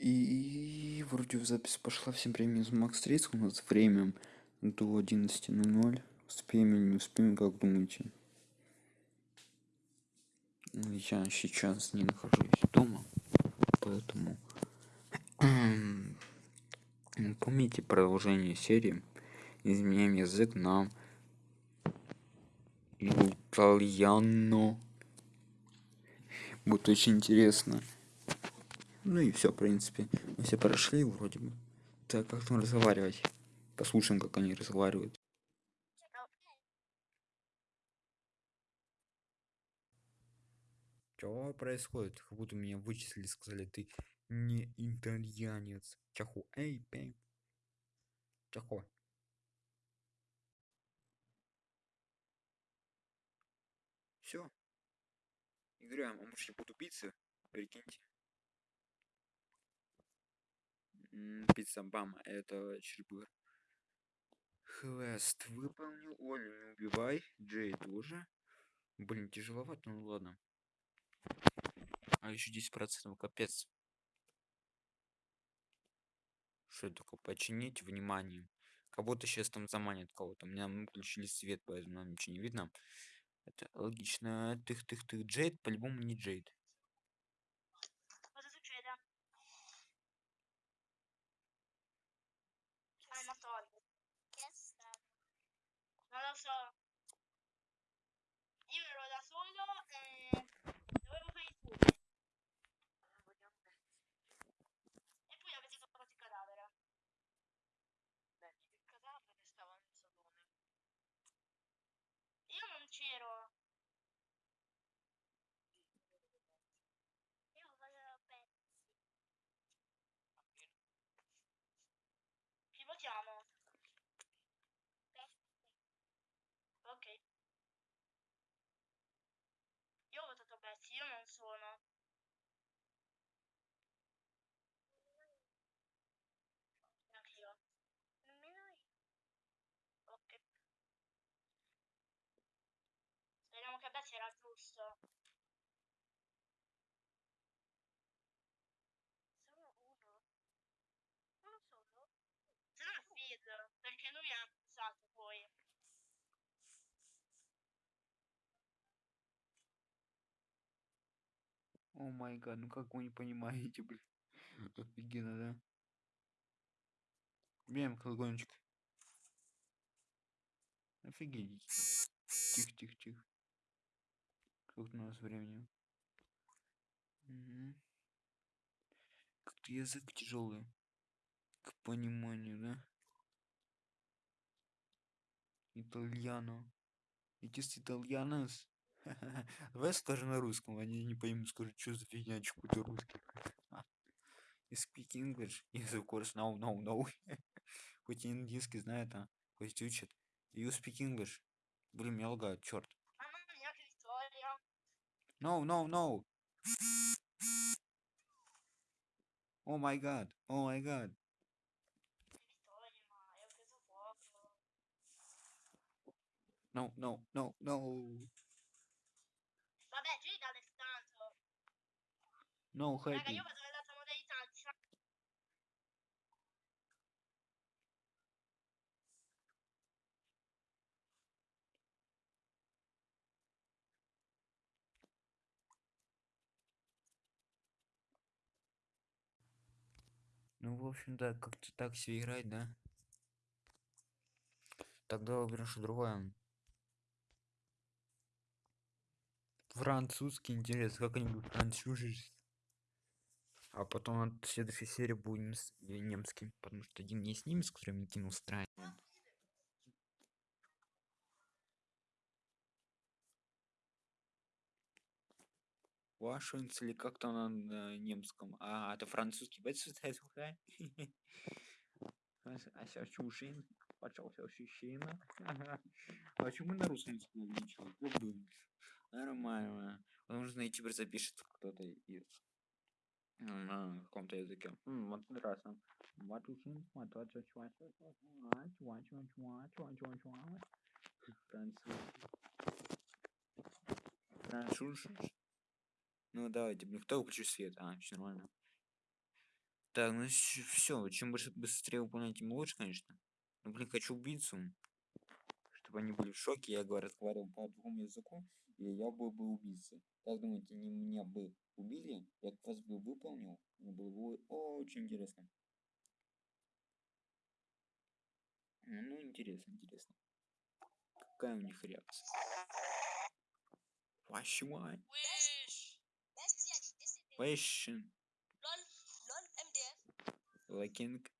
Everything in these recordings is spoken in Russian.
И вроде в запись пошла всем временем из Макс 30 у нас время до 11.00. Успеем или не успеем, как думаете? Я сейчас не нахожусь дома, поэтому помните продолжение серии изменяем язык на итальяно будет очень интересно ну и все в принципе. Мы все прошли вроде бы. Так как там разговаривать? Послушаем как они разговаривают. Что происходит? Как будто меня вычислили сказали ты не итальянец. Чаху. Эй пей чахо все играем а может я буду убийца прикиньте пицца бам это чебурек Хвест выполнил. Олю не убивай. Джей тоже. Блин тяжеловато ну ладно. А еще 10 процентов капец. Что это такое? Починить внимание будто сейчас там заманит кого-то. У меня мы включили свет поэтому нам ничего не видно. Это логично. Тых тых тых джейд по-любому не джейд 老师。Sono. Neanch'io. Nemmeno io. Ok. Speriamo che Betsy era giusto. Solo uno? Uno solo? È Fid, perché lui ha accusato poi. О май гад ну как вы не понимаете блин. Офигенно да. Бем колокольчик. Офигеть. Тихо тихо тихо. Сколько у нас времени? Мгм. как-то язык тяжелый к пониманию да. Итальяно. Итис итальянос давай скажем на русском они не поймут скажут что за фигня какой-то русский you speak English yes of course no no no хоть и индийский знает а хоть учат you speak English блин меня лагает черт no no no oh oh vittoria, ma io ho preso poco. no no no no no Raga, happy ну в общем да как-то так все играть да. Тогда выберем что другое. Французский интересно как они будут французить а потом от следующей серии будем с э, немским, потому что один не с ними, с которым Никин устраиваем. Вашингтон или как-то на, немском. А, это французский представитель, да? А сейчас чужин, пожалуйста, ощущение. А почему на русском языке ничего? Нормально. Он на найти, запишет кто-то из на каком-то языке. Вот интересно. Э, Француз. Ну давайте, типа, блин, кто выключил свет? А, все нормально. Так, ну все, чем больше быстрее выполнять, тем лучше, конечно. Ну блин, хочу убийцу. Чтобы они были в шоке, я говорю, разговаривал по другому языку, и я был бы убийцей. Как думаете, они меня бы убили? Я квест бы выполнил? Мне было бы очень интересно. Ну, интересно, интересно. Какая у них реакция? Dit décédé. Passion. LOL, LOL. Où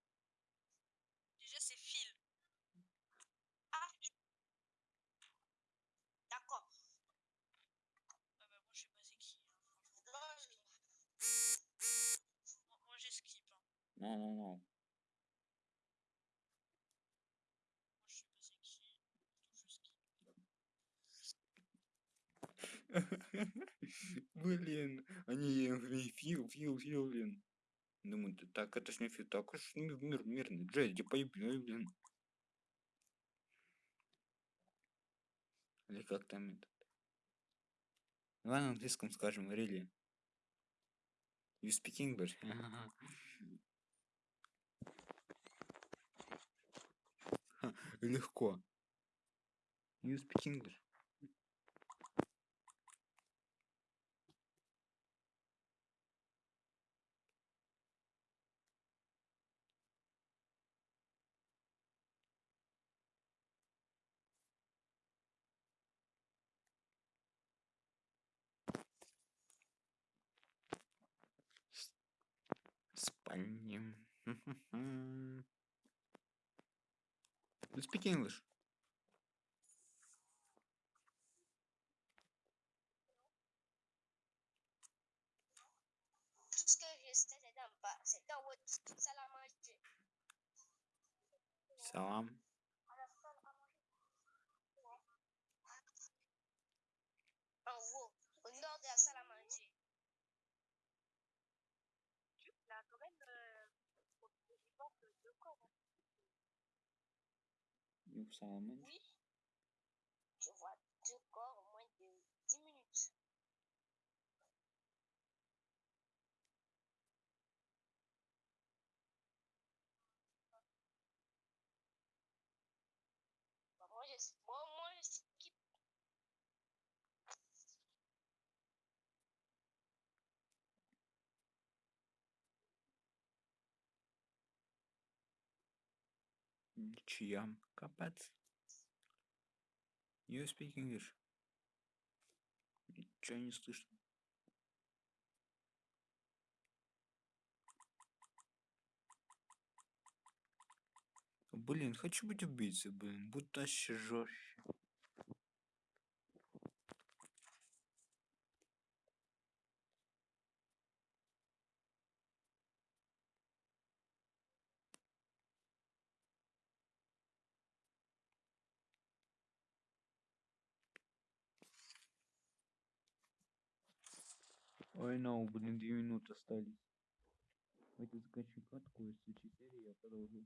Блин, они фил, фил, фил, блин. Думаю, «Да так это ж не фил, так уж ми- мир, мирный. Джеди, поебай, блин. Или как там это? Давай на английском скажем, really. You speak English? Легко. You speak English? Спальня. You speak English? Tout 有啥门？Чьям? Капец. You speak English? Ничего не слышно. Блин, хочу быть убийцей, блин. Вообще жестче. Ой, no, блин, две минуты остались. Давайте заканчиваем катку, и в следующей серии я продолжу.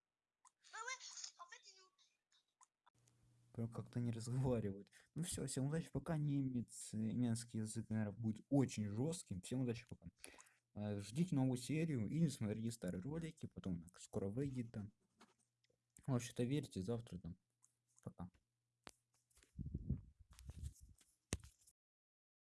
прям как-то не разговаривают. Ну все, всем удачи, пока немец, немецкий язык, наверное, будет очень жестким. Всем удачи, пока. Э, Ждите новую серию или смотрите старые ролики, потом скоро выйдет там. Вообще-то верьте, завтра там. Пока.